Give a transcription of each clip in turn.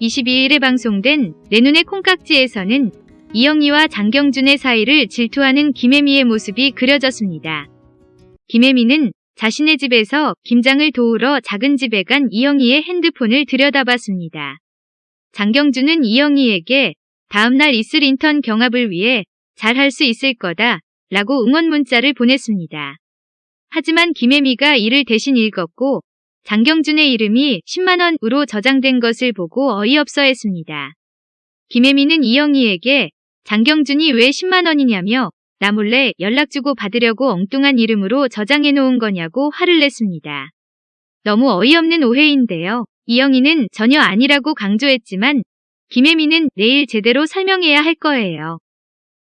22일에 방송된 내 눈의 콩깍지에서는 이영희와 장경준의 사이를 질투하는 김혜미의 모습이 그려졌습니다. 김혜미는 자신의 집에서 김장을 도우러 작은 집에 간 이영희의 핸드폰을 들여다봤습니다. 장경준은 이영희에게 다음날 있을 인턴 경합을 위해 잘 할 수 있을 거다 라고 응원 문자를 보냈습니다. 하지만 김혜미가 이를 대신 읽었고 장경준의 이름이 10만원으로 저장된 것을 보고 어이없어 했습니다. 김혜미는 이영희에게 장경준이 왜 10만원이냐며 나 몰래 연락주고 받으려고 엉뚱한 이름으로 저장해 놓은 거냐고 화를 냈습니다. 너무 어이없는 오해인데요. 이영희는 전혀 아니라고 강조했지만 김혜미는 내일 제대로 설명해야 할 거예요.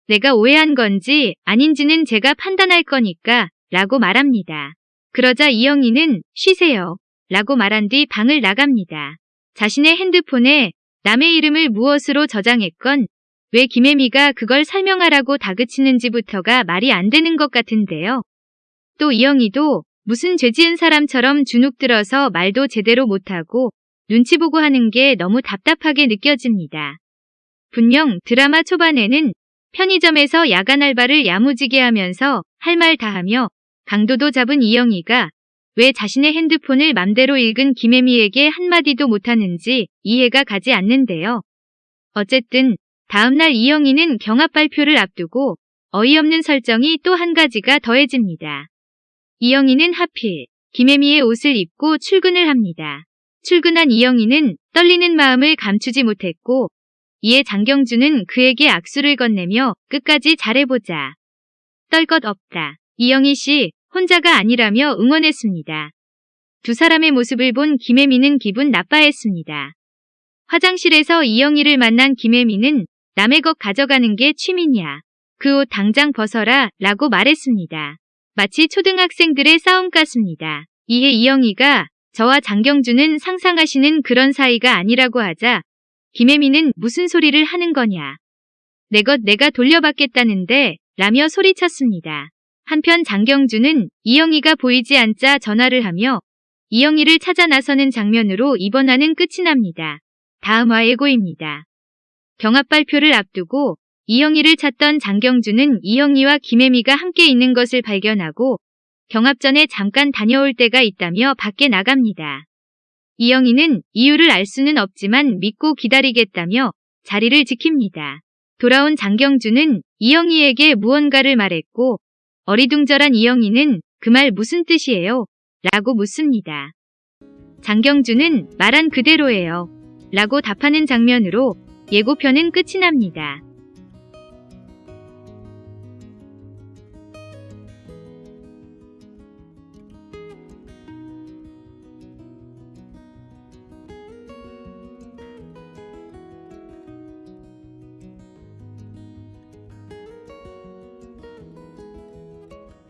내가 오해한 건지 아닌지는 제가 판단할 거니까 라고 말합니다. 그러자 이영희는 쉬세요 라고 말한 뒤 방을 나갑니다. 자신의 핸드폰에 남의 이름을 무엇으로 저장했건 왜 김혜미가 그걸 설명하라고 다그치는지부터가 말이 안 되는 것 같은데요. 또 이영희도 무슨 죄 지은 사람처럼 주눅 들어서 말도 제대로 못하고 눈치 보고 하는 게 너무 답답하게 느껴집니다. 분명 드라마 초반에는 편의점에서 야간 알바를 야무지게 하면서 할 말 다 하며 강도도 잡은 이영희가 왜 자신의 핸드폰을 맘대로 읽은 김혜미에게 한마디도 못하는지 이해가 가지 않는데요. 어쨌든 다음날 이영희는 경합 발표를 앞두고 어이없는 설정이 또 한 가지가 더해집니다. 이영희는 하필 김혜미의 옷을 입고 출근을 합니다. 출근한 이영희는 떨리는 마음을 감추지 못했고 이에 장경준은 그에게 악수를 건네며 끝까지 잘해보자. 떨 것 없다. 이영희 씨 혼자가 아니라며 응원했습니다. 두 사람의 모습을 본 김혜미는 기분 나빠했습니다. 화장실에서 이영희를 만난 김혜미는 남의 것 가져가는 게 취미냐. 그 옷 당장 벗어라 라고 말했습니다. 마치 초등학생들의 싸움 같습니다. 이에 이영희가 저와 장경준은 상상하시는 그런 사이가 아니라고 하자 김혜미는 무슨 소리를 하는 거냐. 내 것 내가 돌려받겠다는데 라며 소리쳤습니다. 한편 장경준은 이영희가 보이지 않자 전화를 하며 이영희를 찾아 나서는 장면으로 이번 화는 끝이 납니다. 다음 화 예고입니다. 경합 발표를 앞두고 이영희를 찾던 장경준은 이영희와 김혜미가 함께 있는 것을 발견하고 경합 전에 잠깐 다녀올 때가 있다며 밖에 나갑니다. 이영희는 이유를 알 수는 없지만 믿고 기다리겠다며 자리를 지킵니다. 돌아온 장경준은 이영희에게 무언가를 말했고 어리둥절한 이영희는 그 말 무슨 뜻이에요? 라고 묻습니다. 장경준은 말한 그대로예요. 라고 답하는 장면으로 예고편은 끝이 납니다.